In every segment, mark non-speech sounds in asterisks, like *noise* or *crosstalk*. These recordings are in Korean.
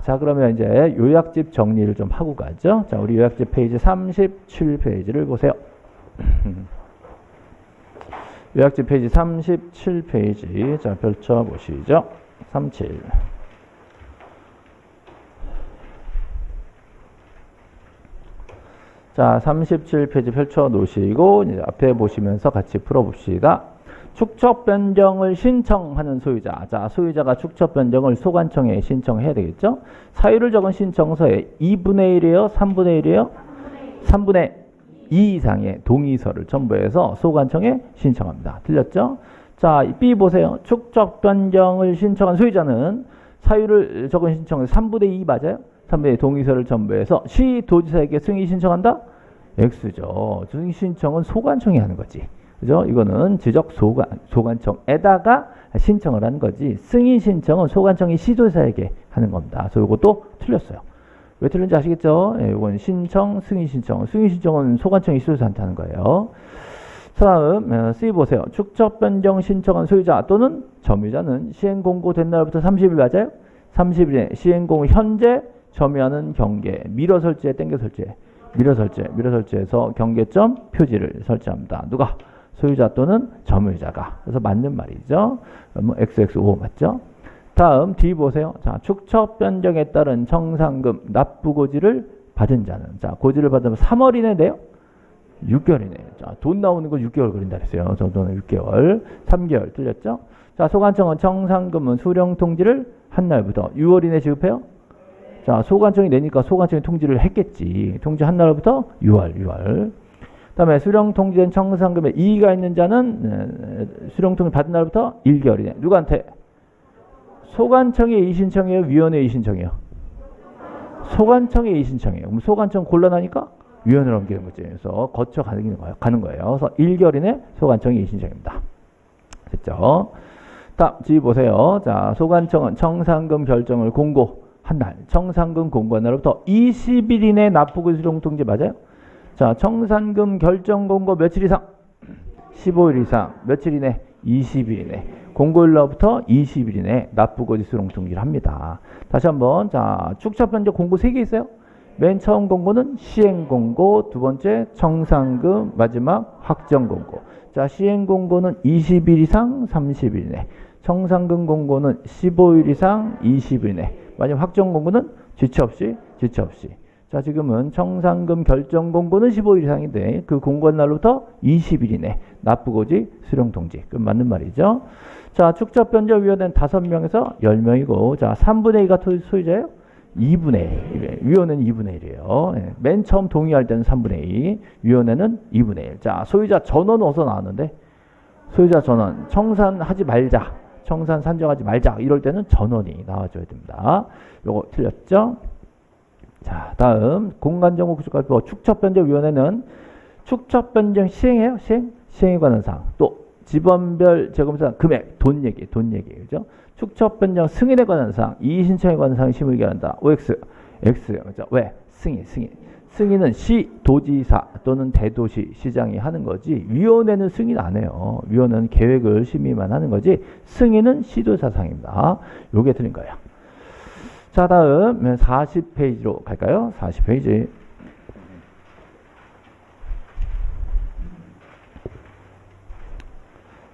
자, 그러면 이제 요약집 정리를 좀 하고 가죠. 자, 우리 요약집 페이지 37페이지를 보세요. *clears throat* 요약집 페이지 37페이지. 자, 펼쳐 보시죠. 37. 자, 37페이지 펼쳐 놓으시고 이제 앞에 보시면서 같이 풀어 봅시다. 축척 변경을 신청하는 소유자. 자, 소유자가 축척 변경을 소관청에 신청해야 되겠죠? 사유를 적은 신청서에 2분의 1이에요? 3분의 1이에요? 3분의 2 이상의 동의서를 첨부해서 소관청에 신청합니다. 틀렸죠? 자, B 보세요. 축척 변경을 신청한 소유자는 사유를 적은 신청서 3분의 2 맞아요? 3분의 2 동의서를 첨부해서 시 도지사에게 승인 신청한다? X죠. 승인 신청은 소관청이 하는 거지. 그죠? 이거는 지적 소관, 소관청에다가 신청을 하는 거지. 승인 신청은 소관청이 시도지사에게 하는 겁니다. 그래서 이것도 틀렸어요. 왜 틀린지 아시겠죠? 예, 이건 신청, 승인 신청. 승인 신청은 소관청이 시도지사한테 하는 거예요. 다음 어, C 보세요. 축척 변경 신청한 소유자 또는 점유자는 시행 공고된 날부터 30일 맞아요? 30일에 시행 공고 현재 점유하는 경계, 미러 설치에 땡겨 설치에 미러 설치, 미러 설치에서 경계점 표지를 설치합니다. 누가? 소유자 또는 점유자가. 그래서 맞는 말이죠. 뭐 XXO 맞죠? 다음 D 보세요. 자, 축척 변경에 따른 청산금 납부 고지를 받은 자는 자, 고지를 받으면 3월 이내인데요. 6개월이네. 자, 돈 나오는 거 6개월 걸린다 그랬어요. 저도는 6개월. 3개월 틀렸죠? 자, 소관청은 청산금은 수령 통지를 한 날부터 6월 이내 지급해요? 자, 소관청이 내니까 소관청이 통지를 했겠지. 통지 한 날부터 6월, 6월. 다음에 수령 통지된 청산금에 이의가 있는 자는 수령 통지 받은 날부터 1개월이네. 누구한테? 소관청의 이의 신청이에요? 위원회 이의 신청이에요? 소관청의 이의 신청이에요. 그럼 소관청 곤란하니까 위원회로 옮기는 거지. 그래서 거쳐 가는 거예요. 가는 거예요. 그래서 1개월 이내 소관청의 이의 신청입니다. 됐죠? 다음 지 보세요. 자, 소관청은 청산금 결정을 공고한 날, 청산금 공고한 날부터 20일 이내 납부금 수령 통지 맞아요? 자, 청산금 결정 공고 며칠 이상? 15일 이상. 며칠 이내? 20일 이내. 공고일로부터 20일 이내 납부고 지 수령 통지를 합니다. 다시 한번 자 축차 변경 공고 3개 있어요. 맨 처음 공고는 시행 공고, 두 번째 청산금, 마지막 확정 공고. 자 시행 공고는 20일 이상 30일 이내. 청산금 공고는 15일 이상 20일 이내. 마지막 확정 공고는 지체 없이 지체 없이. 자 지금은 청산금 결정 공고는 15일 이상인데 그 공고한 날부터 20일 이내 납부고지 수령 통지 그 맞는 말이죠. 자 축적변제위원회는 5명에서 10명이고 자 3분의 2가 소유자예요? 2분의 1. 위원회는 2분의 1이에요. 예. 맨 처음 동의할 때는 3분의 2. 위원회는 2분의 1. 자 소유자 전원 어디서 나왔는데? 소유자 전원 청산하지 말자. 청산 산정하지 말자. 이럴 때는 전원이 나와줘야 됩니다. 요거 틀렸죠? 자, 다음 공간정보 구축발표 축척변경위원회는 축척변경 시행해요? 시행? 시행에 관한 사항. 또 지번별 재검사 금액, 돈 얘기, 돈 얘기. 그죠? 축척변경 승인에 관한 사항, 이의신청에 관한 사항 심의 결한다. OX, X. 그죠? 왜? 승인, 승인. 승인은 시, 도지사 또는 대도시, 시장이 하는 거지 위원회는 승인 안 해요. 위원회는 계획을 심의만 하는 거지 승인은 시도사상입니다. 요게 틀린 거예요. 자 다음 40페이지로 갈까요? 40페이지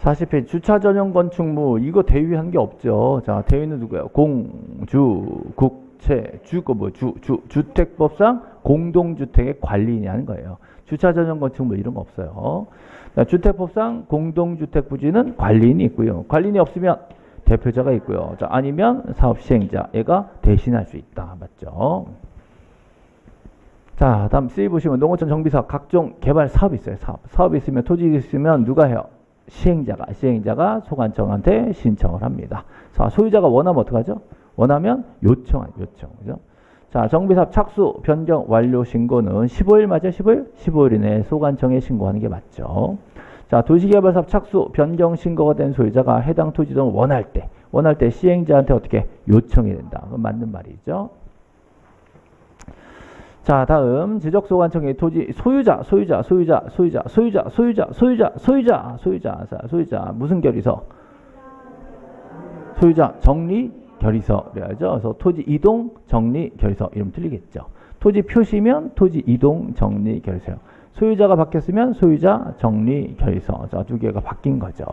사십0페이지 주차 전용 건축물 이거 대위한 게 없죠. 자 대위는 누구예요? 공, 주, 국채, 주거 뭐 주, 주, 주택법상 공동주택의 관리인이 하는 거예요. 주차 전용 건축물 이런 거 없어요. 주택법상 공동주택 부지는 관리인이 있고요. 관리인이 없으면 대표자가 있고요. 자, 아니면 사업 시행자 얘가 대신할 수 있다. 맞죠? 자, 다음 C 보시면 농어촌 정비사업 각종 개발 사업이 있어요. 사업. 사업이 있으면 토지 있으면 누가 해요? 시행자가 시행자가 소관청한테 신청을 합니다. 자, 소유자가 원하면 어떡하죠? 원하면 요청한 요청. 그죠? 자, 정비사업 착수 변경 완료 신고는 15일 맞아요? 15일? 15일 이내에 소관청에 신고하는 게 맞죠. 자, 도시개발사업 착수, 변경 신고가 된 소유자가 해당 토지 등을 원할 때, 원할 때 시행자한테 어떻게 요청이 된다. 그건 맞는 말이죠. 자, 다음 지적소관청의 토지 소유자, 소유자, 소유자, 소유자, 소유자, 소유자, 소유자, 소유자, 소유자, 자, 소유자 무슨 결의서? 소유자 정리 결의서 그래야죠. 그래서 토지 이동 정리 결의서 이름 틀리겠죠. 토지 표시면 토지 이동 정리 결의서요. 소유자가 바뀌었으면 소유자 정리 결의서. 자, 두 개가 바뀐 거죠.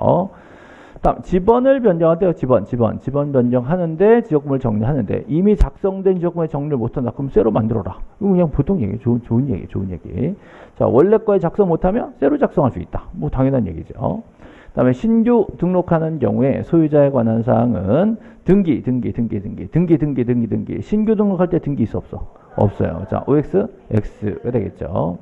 다음 지번을 변경할 때요. 지번, 지번, 지번 변경하는데 지역금을 정리하는데 이미 작성된 지역금의 정리를 못한다. 그럼 쇠로 만들어라. 이거 그냥 보통 얘기, 좋은 좋은 얘기, 좋은 얘기. 자, 원래 거에 작성 못하면 쇠로 작성할 수 있다. 뭐 당연한 얘기죠. 그다음에 신규 등록하는 경우에 소유자에 관한 사항은 등기, 등기, 등기, 등기, 등기, 등기, 등기, 등기. 신규 등록할 때 등기 있어 없어? 없어요. 자, OX, X가 되겠죠.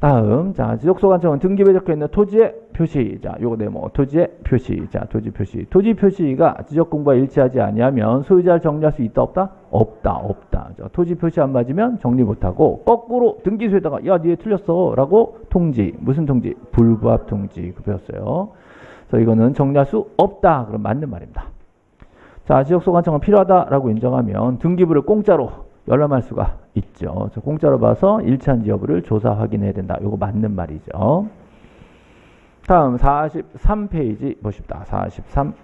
다음, 자, 지적소관청은 등기부에 적혀 있는 토지의 표시. 자, 요거 네모, 토지의 표시. 자, 토지 표시. 토지 표시가 지적공부와 일치하지 아니하면 소유자를 정리할 수 있다, 없다? 없다, 없다. 자, 토지 표시 안 맞으면 정리 못하고, 거꾸로 등기소에다가, 야, 니에 틀렸어. 라고 통지. 무슨 통지? 불부합 통지. 그 배웠어요. 그래서 이거는 정리할 수 없다. 그럼 맞는 말입니다. 자, 지적소관청은 필요하다라고 인정하면 등기부를 공짜로 열람할 수가 있죠. 공짜로 봐서 일치한지 여부를 조사 확인해야 된다. 이거 맞는 말이죠. 다음 43페이지 보십니다. 43.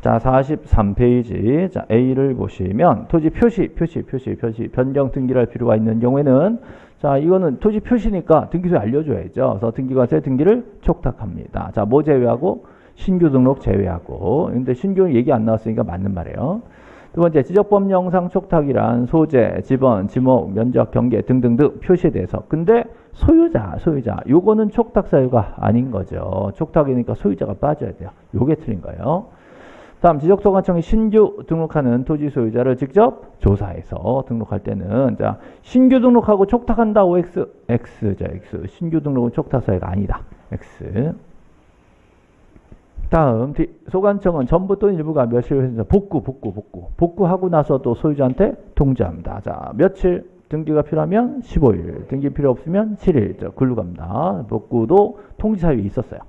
자, 43페이지. 자, A를 보시면 토지 표시, 표시, 표시, 표시, 변경 등기를 할 필요가 있는 경우에는 자, 이거는 토지 표시니까 등기소에 알려 줘야죠. 그래서 등기과세 등기를 촉탁합니다. 자, 뭐 제외하고? 신규 등록 제외하고. 근데 신규는 얘기 안 나왔으니까 맞는 말이에요. 두 번째, 지적법 영상 촉탁이란 소재, 지번, 지목, 면적, 경계 등등등 표시에 대해서. 근데 소유자, 소유자. 요거는 촉탁 사유가 아닌 거죠. 촉탁이니까 소유자가 빠져야 돼요. 요게 틀린 거예요. 다음 지적소관청이 신규 등록하는 토지 소유자를 직접 조사해서 등록할 때는 자 신규 등록하고 촉탁한다 OX X자 X 신규 등록은 촉탁 사유가 아니다 X 다음 소관청은 전부 또는 일부가 며칠 복구 복구 복구 복구하고 나서도 소유자한테 통지합니다 자 며칠 등기가 필요하면 15일 등기 필요 없으면 7일 자, 글로 갑니다 복구도 통지 사유가 있었어요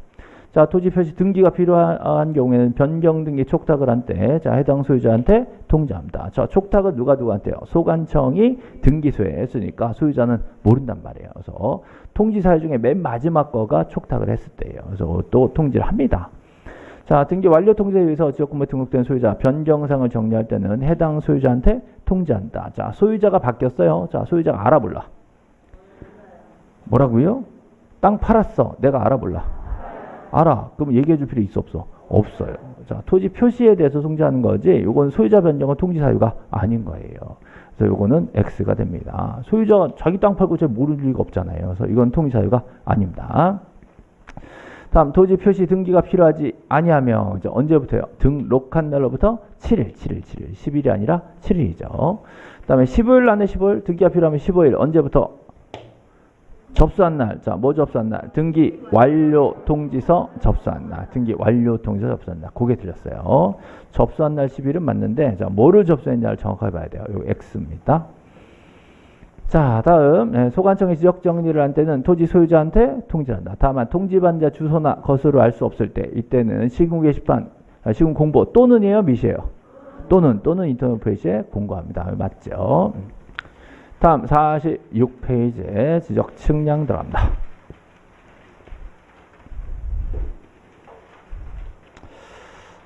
자, 토지 표시 등기가 필요한 경우에는 변경 등기 촉탁을 한 때, 자, 해당 소유자한테 통지합니다. 자, 촉탁은 누가 누구한테요? 소관청이 등기소에 했으니까 소유자는 모른단 말이에요. 그래서 통지 사유 중에 맨 마지막 거가 촉탁을 했을 때예요. 그래서 또 통지를 합니다. 자, 등기 완료 통지에 의해서 지역구에 등록된 소유자 변경상을 정리할 때는 해당 소유자한테 통지한다. 자, 소유자가 바뀌었어요. 자, 소유자가 알아볼라. 뭐라고요? 땅 팔았어. 내가 알아볼라. 알아. 그럼 얘기해 줄 필요 있어 없어? 없어요. 자, 토지 표시에 대해서 통지하는 거지. 이건 소유자 변경은 통지 사유가 아닌 거예요. 그래서 이거는 X가 됩니다. 소유자 자기 땅 팔고 잘 모를 리가 없잖아요. 그래서 이건 통지 사유가 아닙니다. 다음 토지 표시 등기가 필요하지 아니하면 이제 언제부터요? 등록한 날로부터 7일, 7일, 7일. 10일이 아니라 7일이죠. 그다음에 15일 안에 15일 등기가 필요하면 15일 언제부터 접수한 날, 자, 뭐 접수한 날? 등기 완료 통지서 접수한 날. 등기 완료 통지서 접수한 날. 그게 틀렸어요. 접수한 날 10일은 맞는데, 자, 뭐를 접수했냐를 정확하게 봐야 돼요. 요 X입니다. 자, 다음, 네, 소관청이 지적 정리를 한 때는 토지 소유자한테 통지한다. 다만, 통지받는 자 주소나 거수를 알 수 없을 때, 이때는 시군 게시판, 아, 시군 공보 또는이에요, 미시에요? 또는, 또는 인터넷 페이지에 공고합니다. 맞죠? 다음 46페이지에 지적 측량 들어갑니다.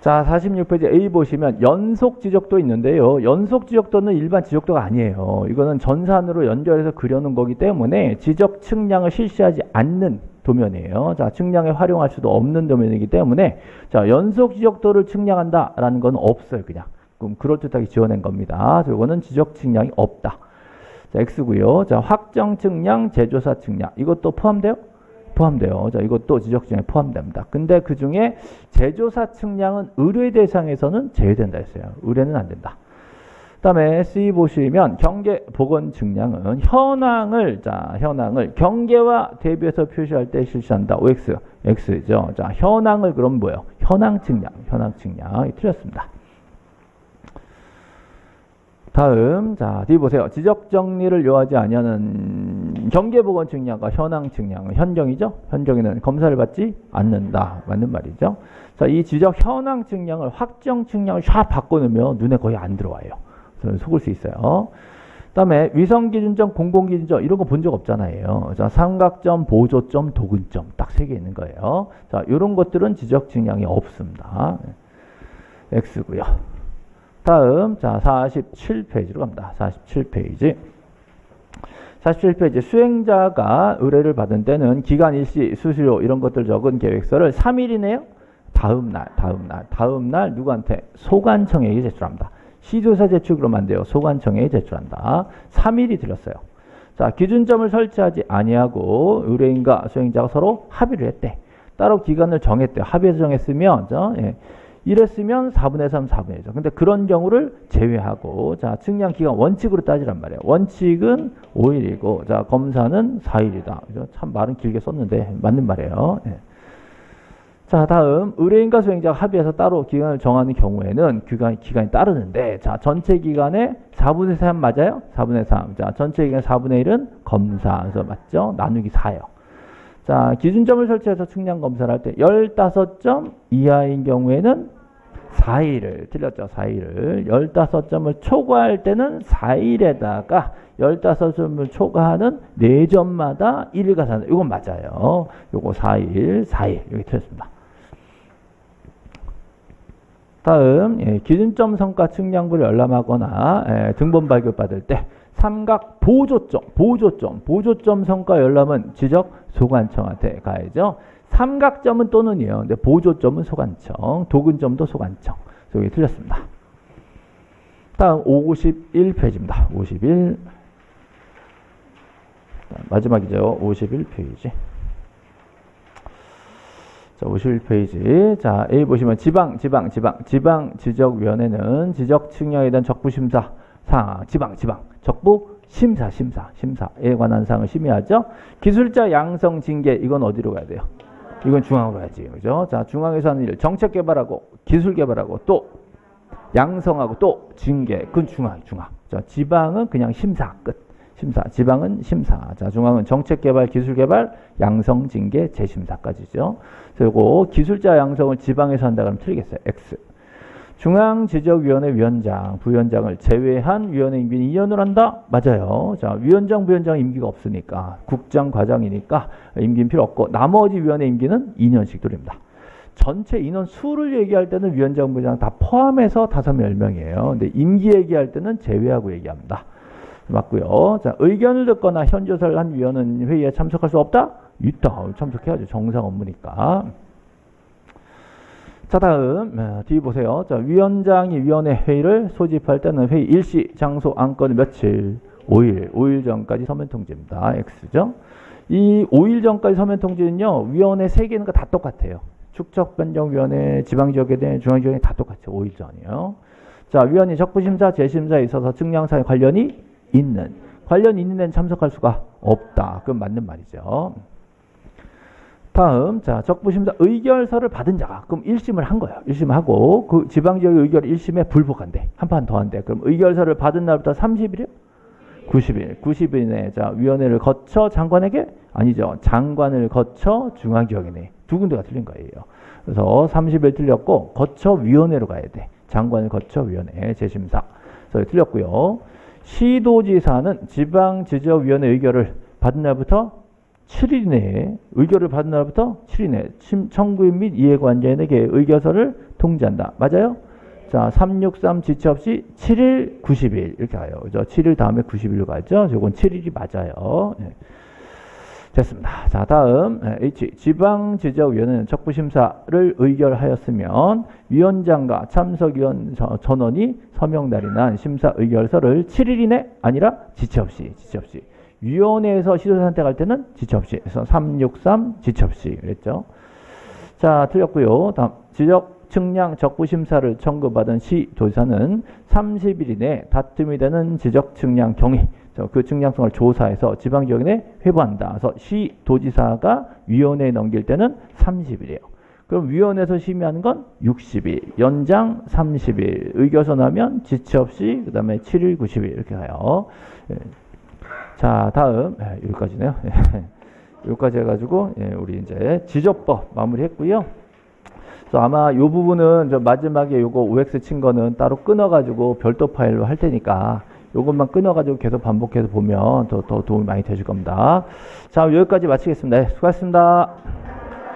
자, 46페이지 A 보시면 연속 지적도 있는데요. 연속 지적도는 일반 지적도가 아니에요. 이거는 전산으로 연결해서 그려놓은 거기 때문에 지적 측량을 실시하지 않는 도면이에요. 자, 측량에 활용할 수도 없는 도면이기 때문에 자, 연속 지적도를 측량한다라는 건 없어요, 그냥. 그럼 그럴듯하게 지어낸 겁니다. 이거는 지적 측량이 없다. 자, X고요. 자, 확정 측량, 제조사 측량. 이것도 포함돼요? 포함돼요. 자, 이것도 지적 측량에 포함됩니다. 근데 그 중에 제조사 측량은 의뢰 대상에서는 제외된다 했어요. 의뢰는 안 된다. 그다음에 C 보시면 경계 보건 측량은 현황을 자, 현황을 경계와 대비해서 표시할 때 실시한다. OX, X죠. 자, 현황을 그럼 뭐예요? 현황 측량, 현황 측량. 틀렸습니다. 다음 자 뒤 보세요. 지적 정리를 요하지 아니하는 경계보건 측량과 현황 측량은 현경이죠. 현경에는 검사를 받지 않는다. 맞는 말이죠. 자, 이 지적 현황 측량을 확정 측량을 샥 바꿔놓으면 눈에 거의 안 들어와요. 그래서 속을 수 있어요. 그다음에 위성 기준점, 공공 기준점 이런 거 본 적 없잖아요. 자, 삼각점, 보조점, 도근점 딱 세 개 있는 거예요. 자, 이런 것들은 지적 증량이 없습니다. X고요. 다음 자 47페이지로 갑니다. 47페이지. 47페이지 수행자가 의뢰를 받은 때는 기간 일시 수수료 이런 것들 적은 계획서를 3일이네요. 다음 날, 다음 날, 다음 날 누구한테 소관청에게 제출합니다. 시조사 제출으로만 안 돼요. 소관청에 제출한다. 3일이 들렸어요. 자, 기준점을 설치하지 아니하고 의뢰인과 수행자가 서로 합의를 했대. 따로 기간을 정했대요. 합의해서 정했으면 저, 예. 이랬으면 4분의 3, 4분의 1죠. 근데 그런 경우를 제외하고 자, 측량 기간 원칙으로 따지란 말이에요. 원칙은 5일이고 자, 검사는 4일이다. 그죠? 참 말은 길게 썼는데 맞는 말이에요. 예. 자, 다음 의뢰인과 수행자가 합의해서 따로 기간을 정하는 경우에는 기간, 기간이 따르는데 자, 전체 기간에 4분의 3 맞아요? 4분의 3. 자, 전체 기간 4분의 1은 검사. 그래서 맞죠? 나누기 4요. 자, 기준점을 설치해서 측량 검사를 할 때 15점 이하인 경우에는 4일을 틀렸죠. 4일을 15점을 초과할 때는 4일에다가 15점을 초과하는 4점마다 1일 가산. 이건 맞아요. 요거 4일, 4일. 여기 틀렸습니다. 다음 예, 기준점 성과 측량부를 열람하거나 예, 등본 발급받을 때 삼각 보조점, 보조점, 보조점 성과 열람은 지적 소관청한테 가야죠. 삼각점은 또는이요. 근데 보조점은 소관청, 도근점도 소관청. 여기 틀렸습니다. 다음 51페이지입니다. 51 마지막이죠. 51페이지. 자, 51페이지. 자, A 보시면 지방, 지방, 지방, 지방 지적위원회는 지적 측량에 대한 적부 심사 사 지방, 지방, 적부 심사, 심사, 심사에 관한 사항을 심의하죠. 기술자 양성 징계 이건 어디로 가야 돼요? 이건 중앙으로 가야지. 그죠? 자, 중앙에서 하는 일 정책 개발하고 기술 개발하고 또 양성하고 또 징계. 그건 중앙, 중앙. 자, 지방은 그냥 심사 끝. 심사. 지방은 심사. 자, 중앙은 정책 개발, 기술 개발, 양성, 징계, 재심사까지죠. 그리고 기술자 양성을 지방에서 한다 그러면 틀리겠어요. X. 중앙지적위원회 위원장, 부위원장을 제외한 위원회 임기는 2년을 한다? 맞아요. 자, 위원장, 부위원장 임기가 없으니까 국장, 과장이니까 임기는 필요 없고 나머지 위원회 임기는 2년씩 돌립니다. 전체 인원 수를 얘기할 때는 위원장, 부위원장 다 포함해서 5, 10명이에요. 근데 임기 얘기할 때는 제외하고 얘기합니다. 맞고요. 자, 의견을 듣거나 현조사를 한 위원은 회의에 참석할 수 없다? 있다. 참석해야죠. 정상 업무니까. 자 다음 어, 뒤 보세요. 자 위원장이 위원회 회의를 소집할 때는 회의 일시, 장소, 안건 며칠, 5일, 5일 전까지 서면 통지입니다. X죠. 이 5일 전까지 서면 통지는요. 위원회 3개는 다 똑같아요. 축척변경위원회, 지방지역에 대한 중앙지역에 다 똑같아요. 5일 전이요. 자 위원이 적부심사, 재심사에 있어서 증량사에 관련이 있는 관련 있는 데는 참석할 수가 없다. 그건 맞는 말이죠. 다음 자 적부심사 의결서를 받은 자가 그럼 1심을 한 거예요. 1심 하고 그 지방지역의 의결 1심에 불복한대. 한 판 더 한대. 그럼 의결서를 받은 날부터 30일이요? 90일. 90일 내에 자 위원회를 거쳐 장관에게 아니죠. 장관을 거쳐 중앙지역이네. 두 군데가 틀린 거예요. 그래서 30일 틀렸고 거쳐 위원회로 가야 돼. 장관을 거쳐 위원회 재심사. 그래서 틀렸고요. 시도지사는 지방지적위원회 의결을 받은 날부터 7일 내에 의결을 받은 날부터 7일 내에 청구인 및 이해관계인에게 의결서를 통지한다. 맞아요? 자, 363 지체 없이 7일, 90일 이렇게 가요. 그죠? 7일 다음에 90일로 가죠. 이건 7일이 맞아요. 네. 됐습니다. 자, 다음 H 지방지적위원회는 적부심사를 의결하였으면 위원장과 참석위원 전원이 서명 날이 심사 의결서를 7일 이내 아니라 지체 없이 지체 없이 위원회에서 시도 선택할 때는 없이. 그래서 363 지체 없이 그랬죠. 자, 틀렸고요. 다음 지적 측량 적부 심사를 청구받은 시도지사는 30일 이내 다툼이 되는 지적 측량 경위 그 측량성을 조사해서 지방지역에 회부한다. 그래서 시도지사가 위원회에 넘길 때는 30일이에요. 그럼 위원회에서 심의하는 건 60일, 연장 30일, 의결서 나면 지체 없이 그 다음에 7일, 90일 이렇게 가요. 예. 자, 다음 예, 여기까지네요. *laughs* 여기까지 해가지고 예, 우리 이제 지적법 마무리했고요. 그래서 아마 이 부분은 저 마지막에 요거 OX 친 거는 따로 끊어가지고 별도 파일로 할 테니까 요것만 끊어가지고 계속 반복해서 보면 더, 더 도움이 많이 되실 겁니다. 자, 여기까지 마치겠습니다. 네, 수고하셨습니다.